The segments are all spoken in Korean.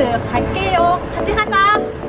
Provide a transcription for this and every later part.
네, 갈게요. 같이 가자.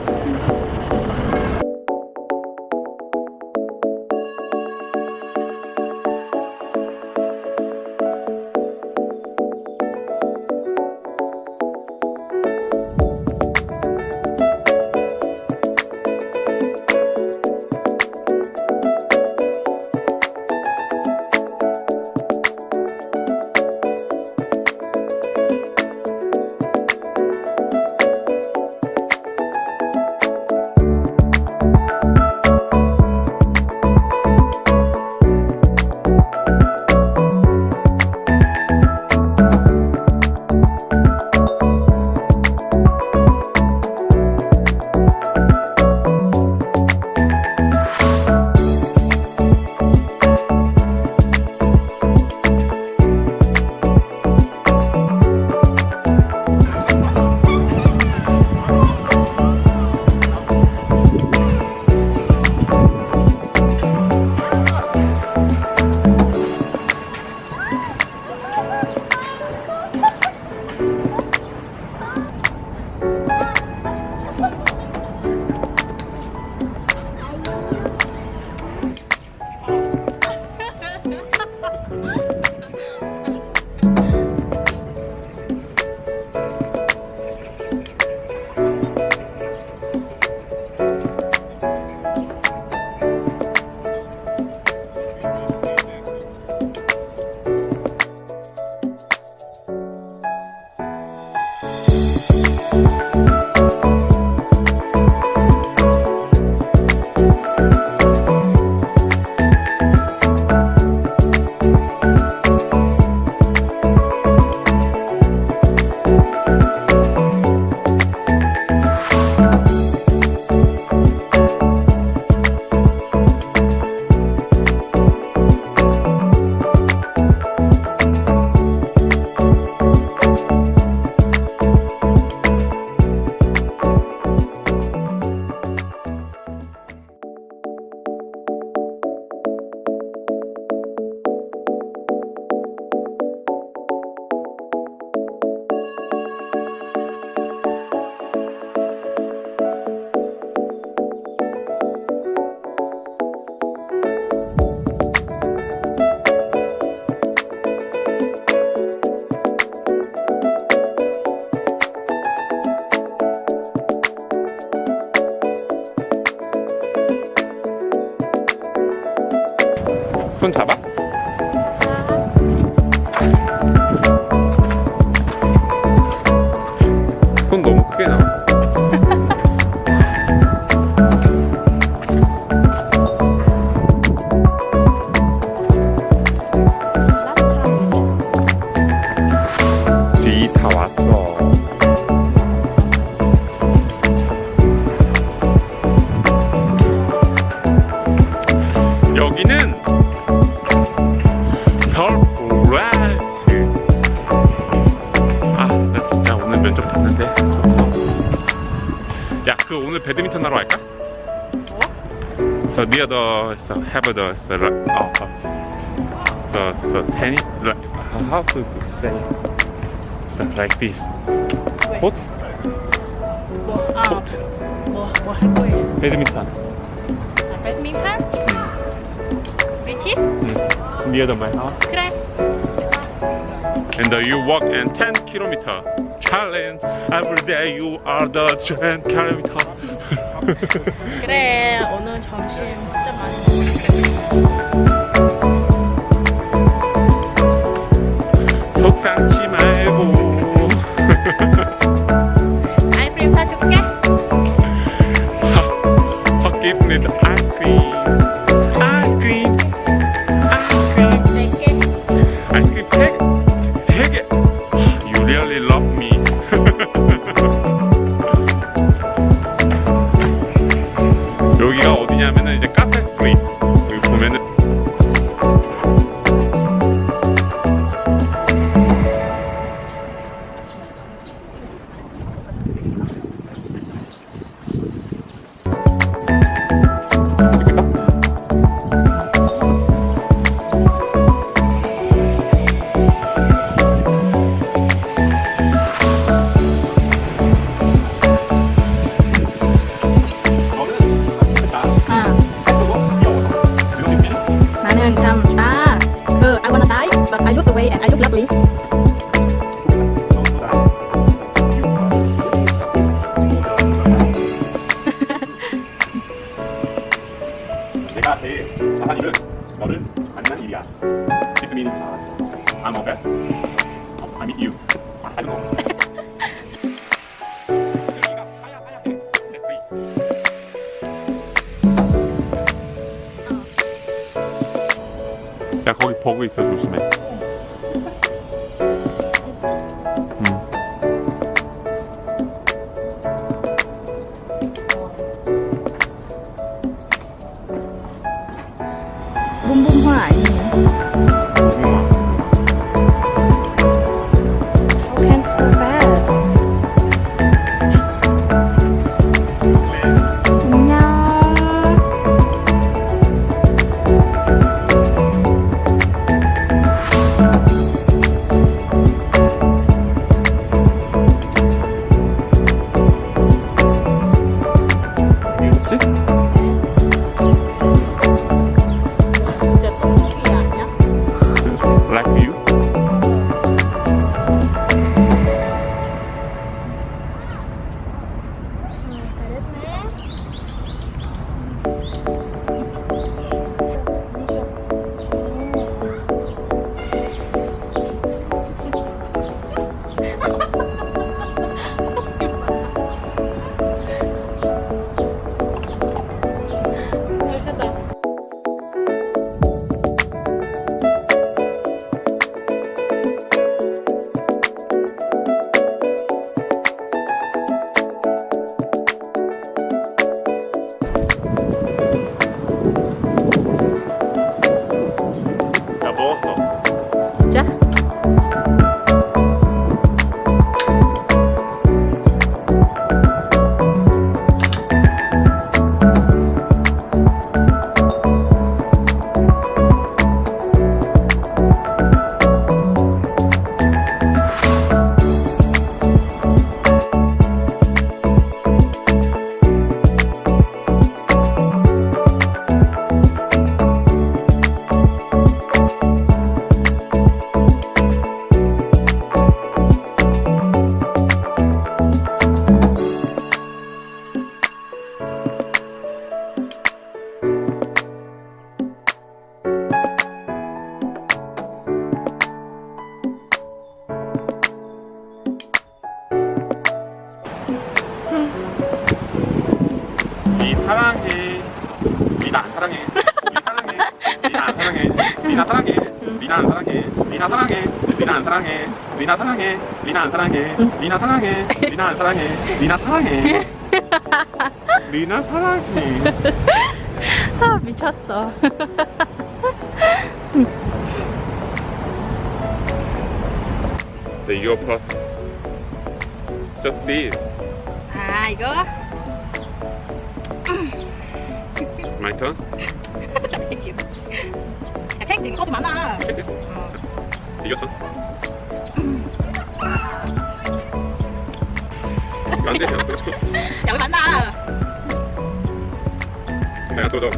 손 잡아? So near the so have the the uh, the the tennis like how to say so like this court 뭐, 아, court 뭐, 뭐할 거예요? 배드민턴 아, 배드민턴? 위치? 음, near the my house 그래. and uh, you walk and 10 kilometer challenge every day you are the 10 kilometer 그래. 오늘 점심 진짜 많이 속상치 말고 아이스크림 사줄게. Ice cream ice I don't know. 여기가 하얀 하얀 네, please. 야 거기 버그 있어 조심해. 음. 봄봄화 아니에 니나 사랑해. 안 사랑해. 니나 사랑해. 안 사랑해. 니나 사랑해. 안 사랑해. 니나 사랑해. 안 사랑해. 니나 사랑해. 니나 사랑해. 아 미쳤어. The your plus. Just this. 아 이거? My turn. 야 되게 소주 많아. 이겼어. 안 돼, 안 돼. 양이 많아. 들어줘.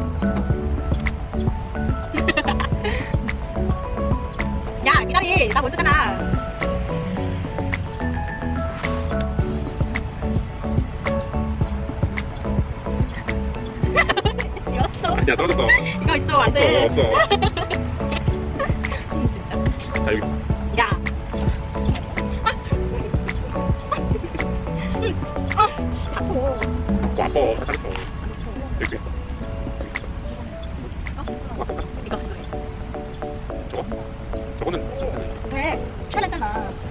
야 기다리 나 먼저잖아. 아니야, 떨어졌어. 이거 있어 안 돼. 없어. 자, 여기. 야. 아, 아파. 와, 아파. 잘했어. 여기 저거? 저거는. 왜? 편했잖아. 아.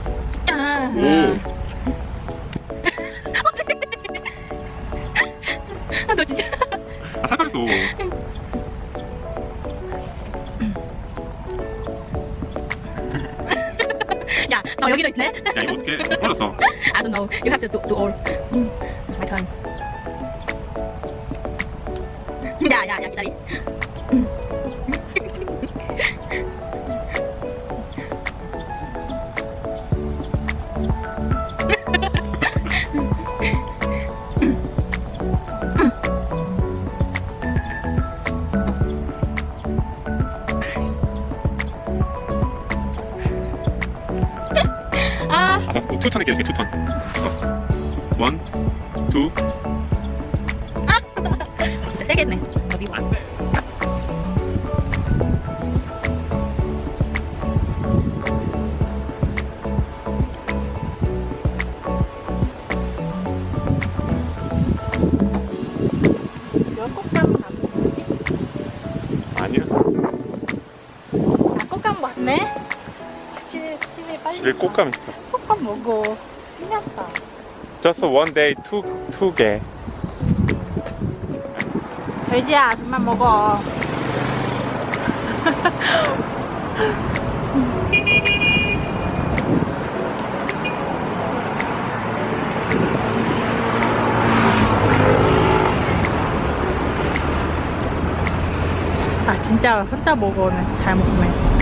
you have to do, do all. Mm. My turn. Yeah, yeah, yeah, sorry. 투턴 할게요. 투턴 원, 투. 진짜 세겠네. 집에 꽃감 있어. 먹어. 신났다. Just one day, two, two 개. 돼지야, 그만 먹어. 아 진짜 혼자 먹어는 잘 먹네.